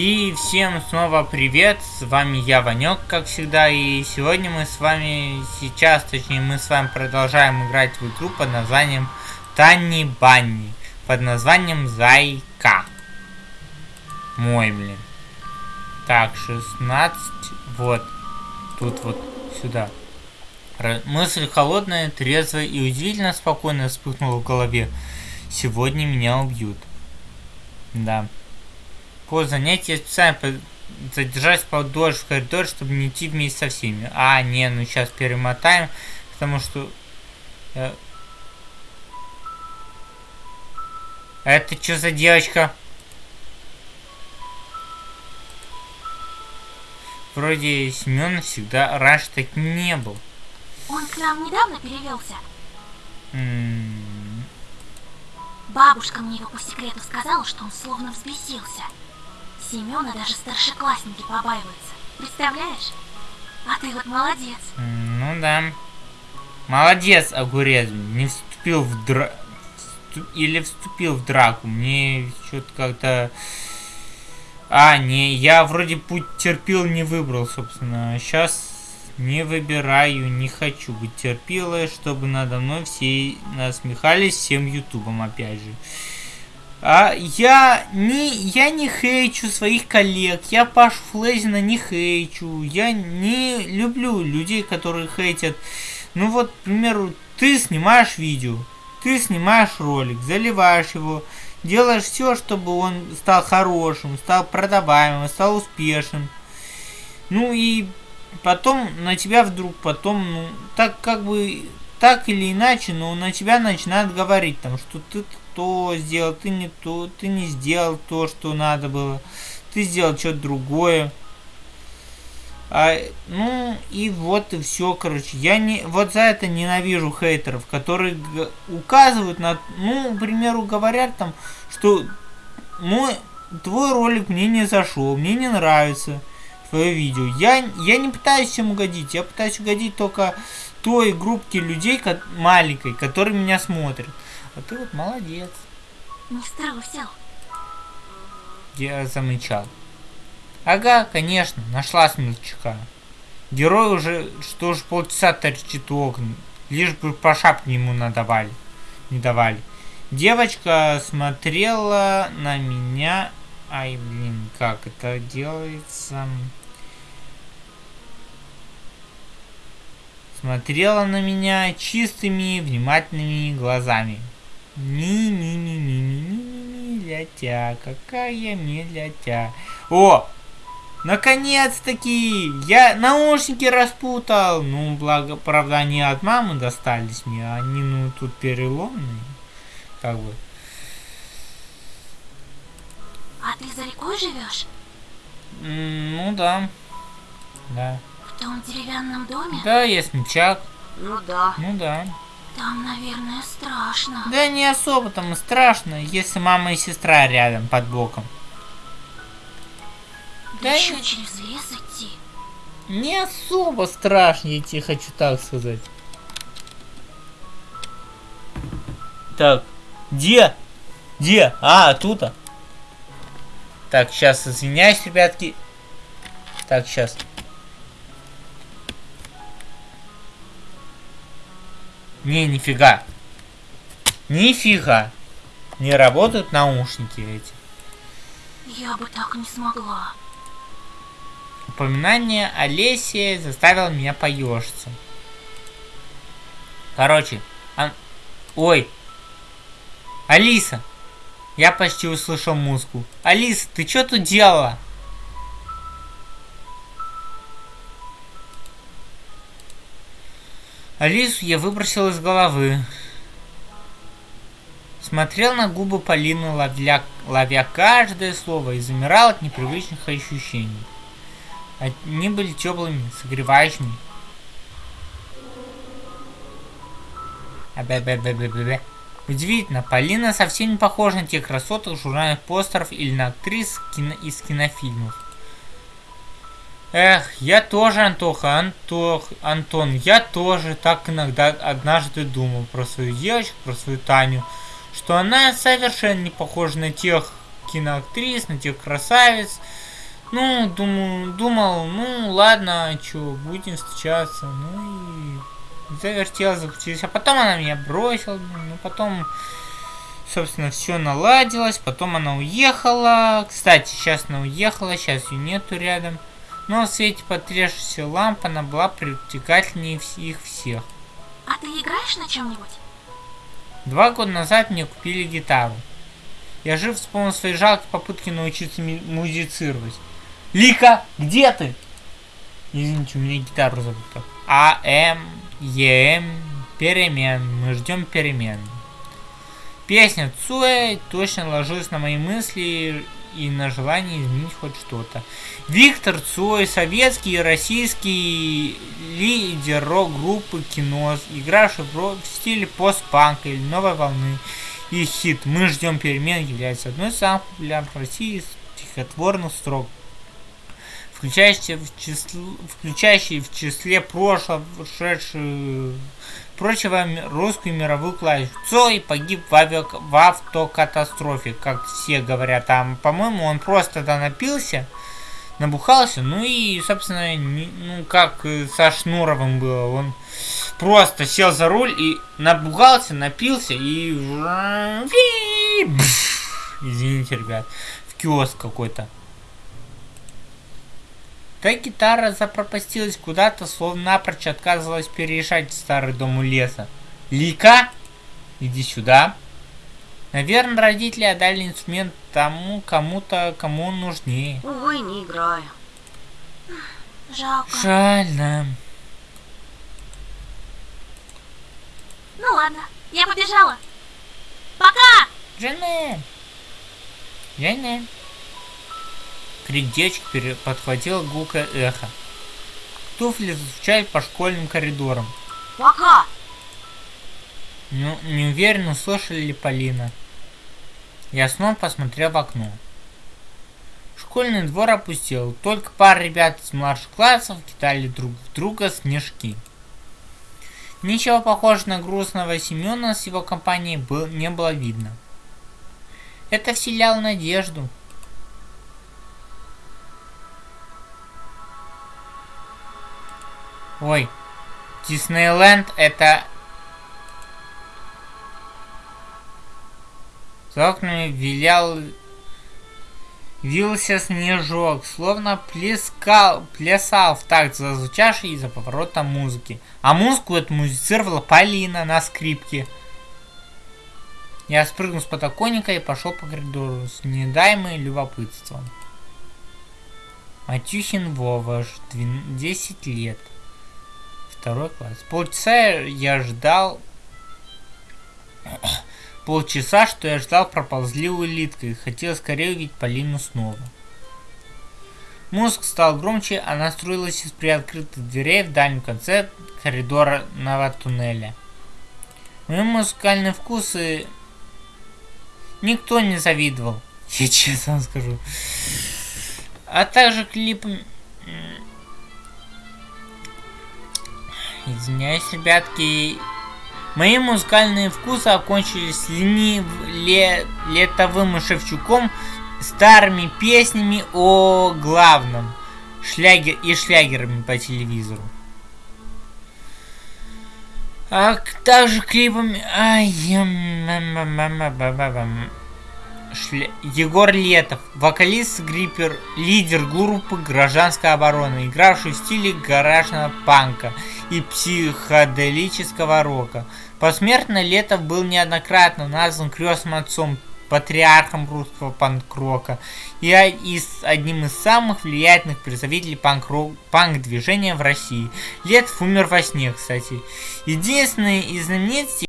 И всем снова привет, с вами я, Ванек, как всегда, и сегодня мы с вами, сейчас, точнее, мы с вами продолжаем играть в игру под названием Танни Банни, под названием Зайка. Мой, блин. Так, 16, вот, тут вот, сюда. Мысль холодная, трезвая и удивительно спокойно вспыхнула в голове. Сегодня меня убьют. Да. По занятию специально задержать подольше в коридоре, чтобы не идти вместе со всеми. А, не, ну сейчас перемотаем, потому что... Э, это что за девочка? Вроде Семен всегда раньше так не был. Он к нам недавно перевелся. М -м Бабушка мне его по секрету сказала, что он словно взбесился. Семена даже старшеклассники побаиваются. Представляешь? А ты вот молодец. Ну да. Молодец, огурец. Не вступил в дра... Или вступил в драку. Мне что-то как-то... А, не, я вроде путь терпел, не выбрал, собственно. Сейчас не выбираю, не хочу быть терпилой, чтобы надо мной все насмехались всем ютубом, опять же. А я не, я не хейчу своих коллег, я Пашу Флезина не хейчу, я не люблю людей, которые хейтят. Ну вот, к примеру, ты снимаешь видео, ты снимаешь ролик, заливаешь его, делаешь все, чтобы он стал хорошим, стал продаваемым, стал успешным. Ну и потом на тебя вдруг потом, ну, так как бы, так или иначе, но на тебя начинают говорить, там, что ты то сделал, ты не то, ты не сделал то, что надо было, ты сделал что-то другое. А, ну, и вот и все, короче. Я не, вот за это ненавижу хейтеров, которые указывают на, ну, к примеру, говорят там, что мой, твой ролик мне не зашел, мне не нравится твое видео. Я, я не пытаюсь всем угодить, я пытаюсь угодить только той группке людей как, маленькой, которые меня смотрят. А ты вот молодец. Не взял. Я замычал. Ага, конечно, нашла смельчака. Герой уже, что ж полчаса торчит у окна, лишь бы по шапке ему надавали, не давали. Девочка смотрела на меня... Ай, блин, как это делается? Смотрела на меня чистыми, внимательными глазами. Ми-ми-ми-ми-ми-ми-лятя, какая медлятя. О, наконец-таки, я наушники распутал. Ну, благо, правда, они от мамы достались мне, они, ну, тут переломные, как бы. А ты за рекой живешь? Ну да, да. В том деревянном доме? Да, мечак. Ну да. Ну да. Там, наверное, страшно. Да не особо там и страшно, если мама и сестра рядом под боком. Да, да еще и... через лес идти. Не особо страшно, тебе хочу так сказать. Так, где? Где? А, тут -а. Так, сейчас извиняюсь, ребятки. Так, сейчас. Не, нифига. Нифига. Не работают наушники эти. Я бы так не смогла. Упоминание о лесе заставило меня поежиться. Короче, а... ой, Алиса, я почти услышал музыку. Алиса, ты что тут делала? Алису я выбросил из головы. Смотрел на губы Полины, ловля, ловя каждое слово, и замирал от непривычных ощущений. Они были теплыми, согревающими. Удивительно, Полина совсем не похожа на тех красоток журнальных постеров или на актрис кино из кинофильмов. Эх, я тоже, Антоха, Антох, Антон, я тоже так иногда однажды думал про свою девочку, про свою Таню, что она совершенно не похожа на тех киноактрис, на тех красавиц, Ну, думаю, думал, ну ладно, чё, будем встречаться. Ну и завертел, закрутился. А потом она меня бросила, ну потом, собственно, все наладилось. Потом она уехала. Кстати, сейчас она уехала, сейчас ее нету рядом. Но в свете потрясшейся лампы она была привлекательнее их всех. А ты играешь на чем-нибудь? Два года назад мне купили гитару. Я жив вспомнил свои жалкие попытки научиться музицировать. Лика, где ты? Извините, у меня гитару забыта. А, М, Е, М, перемен. Мы ждем перемен. Песня Цуэ точно ложилась на мои мысли и на желание изменить хоть что-то. Виктор Цой, советский и российский лидер рок-группы Киноз, игравший в, стиле постпанка или новой волны. И хит «Мы ждем перемен» является одной из самых популярных в России стихотворных строк, включающий в, число, включающий в числе прошлого, прочего русскую мировую классику. Цой погиб в, авиа, в автокатастрофе, как все говорят. Там, по-моему, он просто тогда напился, набухался, ну и, собственно, не, ну как со Шнуровым было, он просто сел за руль и набухался, напился и... Извините, ребят, в киоск какой-то. Та гитара запропастилась куда-то, словно напрочь отказывалась переезжать в старый дом у леса. Лика, иди сюда. Наверное, родители отдали инструмент тому, кому-то, кому он нужнее. Увы, не играю. Жалко. Жаль, да. Ну ладно, я побежала. Пока! Жене! Жене! Крик девочки подхватила гулкое эхо. Туфли звучали по школьным коридорам. Пока! Ну, не уверен, услышали ли Полина. Я снова посмотрел в окно. Школьный двор опустел, только пара ребят из младших классов кидали друг в друга снежки. Ничего похожего на грустного Семена с его компанией был, не было видно. Это вселяло надежду. Ой, Диснейленд это За окнами вилял... Вился снежок, словно плескал, плясал в такт зазвучавшей из-за поворота музыки. А музыку эту музицировала Полина на скрипке. Я спрыгнул с подоконника и пошел по коридору с недаемым любопытством. Матюхин Вова, 10 лет. Второй класс. Полчаса я ждал Полчаса, что я ждал, проползли улиткой, хотел скорее увидеть Полину снова. Мозг стал громче, она струилась из приоткрытых дверей в дальнем конце коридорного туннеля. Мои музыкальные вкусы никто не завидовал, я честно скажу. А также клипы... Извиняюсь, ребятки, Мои музыкальные вкусы окончились ленив... ле... летовым Шевчуком, старыми песнями о главном. Шлягер... и шлягерами по телевизору. А также клипами... Ай, Шля... Егор Летов, вокалист Гриппер, лидер группы гражданской обороны, игравший в стиле гаражного панка и психоделического рока. Посмертно Летов был неоднократно назван крестным отцом, патриархом русского панк-рока и, и с одним из самых влиятельных представителей панк-движения в России. Летов умер во сне, кстати. Единственный из знаменитостей